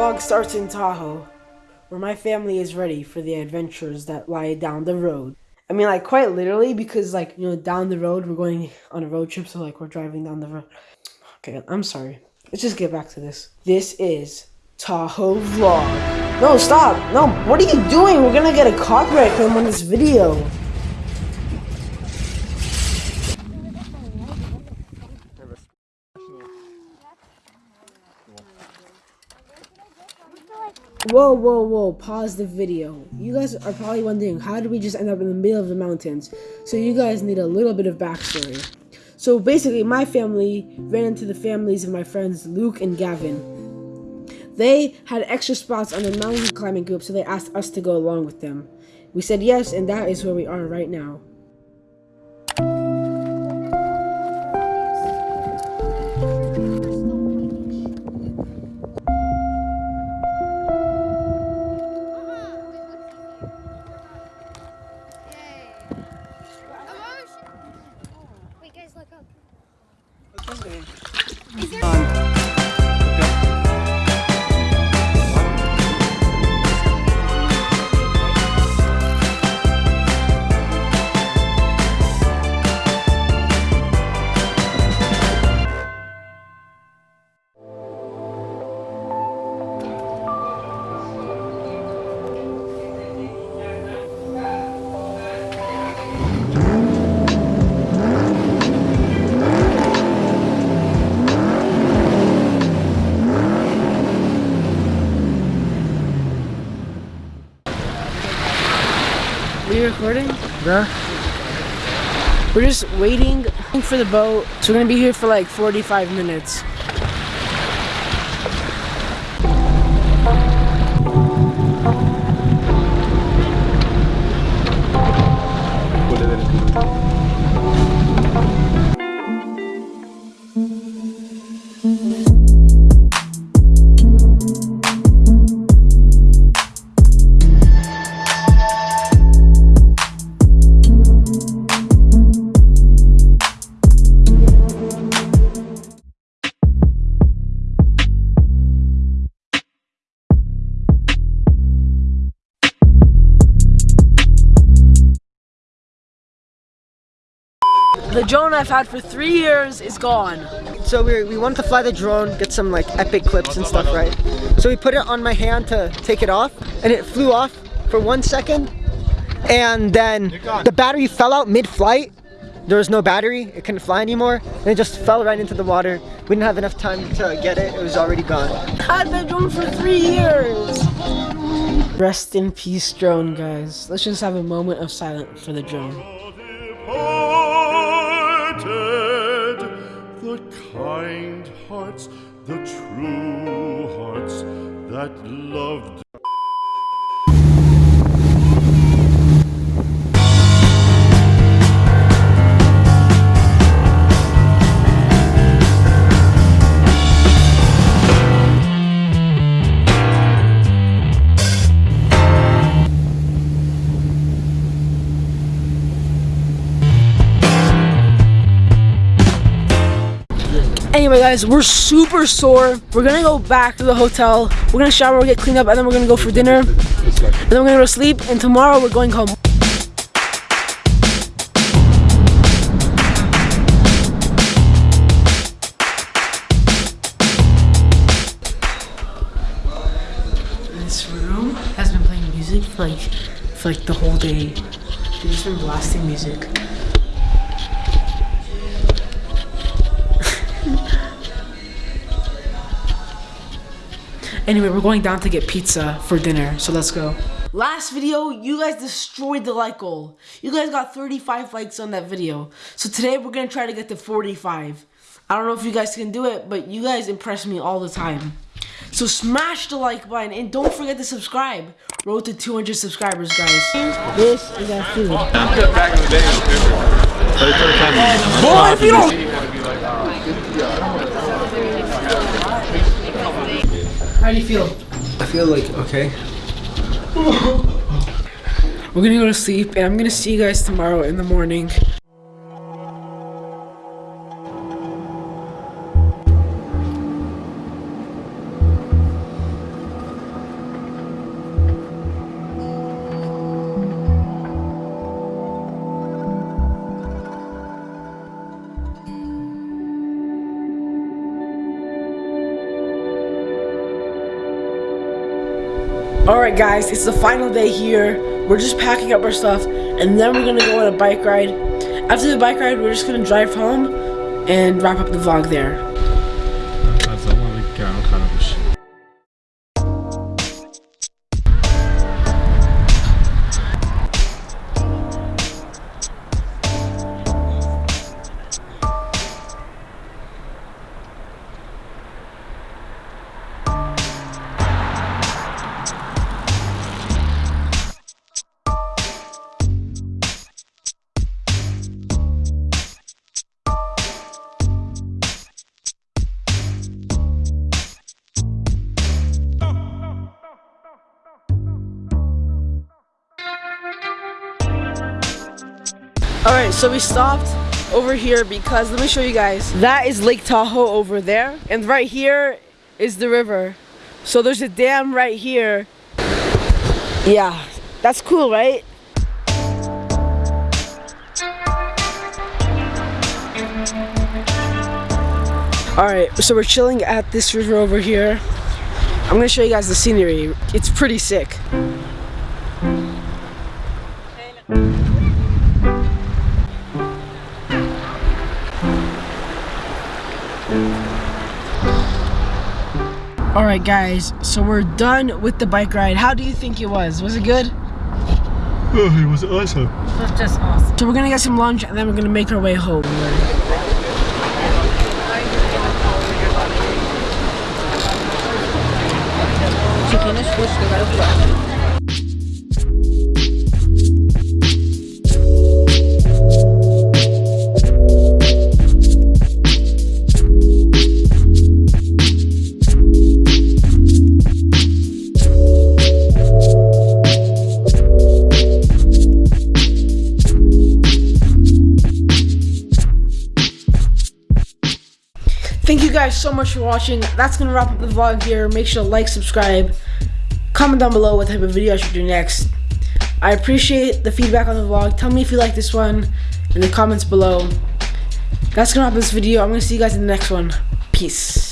vlog starts in Tahoe, where my family is ready for the adventures that lie down the road. I mean, like, quite literally, because, like, you know, down the road, we're going on a road trip, so, like, we're driving down the road. Okay, I'm sorry. Let's just get back to this. This is Tahoe Vlog. No, stop! No, what are you doing? We're gonna get a copyright claim on this video. Whoa, whoa, whoa, pause the video. You guys are probably wondering, how did we just end up in the middle of the mountains? So you guys need a little bit of backstory. So basically, my family ran into the families of my friends Luke and Gavin. They had extra spots on the mountain climbing group, so they asked us to go along with them. We said yes, and that is where we are right now. Are We're just waiting for the boat, so we're gonna be here for like 45 minutes. The drone I've had for three years is gone. So we, we wanted to fly the drone, get some like epic clips and stuff, right? So we put it on my hand to take it off, and it flew off for one second, and then the battery fell out mid-flight. There was no battery, it couldn't fly anymore, and it just fell right into the water. We didn't have enough time to get it, it was already gone. Had that drone for three years. Rest in peace, drone guys. Let's just have a moment of silence for the drone. That loved. Anyway, guys, we're super sore. We're gonna go back to the hotel. We're gonna shower, get cleaned up, and then we're gonna go for dinner. And then we're gonna go to sleep. And tomorrow we're going home. This room has been playing music for like for like the whole day. They've just been blasting music. Anyway, we're going down to get pizza for dinner, so let's go. Last video, you guys destroyed the like goal. You guys got 35 likes on that video. So today we're gonna try to get to 45. I don't know if you guys can do it, but you guys impress me all the time. So smash the like button and don't forget to subscribe. Road to 200 subscribers, guys. This is our food. Back in the day, it was. Boy, if you don't How do you feel? I feel like, okay. We're gonna go to sleep and I'm gonna see you guys tomorrow in the morning. Alright guys, it's the final day here. We're just packing up our stuff and then we're gonna go on a bike ride. After the bike ride, we're just gonna drive home and wrap up the vlog there. All right, so we stopped over here because let me show you guys. That is Lake Tahoe over there. And right here is the river. So there's a dam right here. Yeah, that's cool, right? Alright, so we're chilling at this river over here. I'm gonna show you guys the scenery. It's pretty sick. Alright guys, so we're done with the bike ride. How do you think it was? Was it good? Oh, it was awesome. So we're gonna get some lunch and then we're gonna make our way home. Thank you guys so much for watching. That's gonna wrap up the vlog here. Make sure to like, subscribe, comment down below what type of video I should do next. I appreciate the feedback on the vlog. Tell me if you like this one in the comments below. That's gonna wrap up this video. I'm gonna see you guys in the next one. Peace.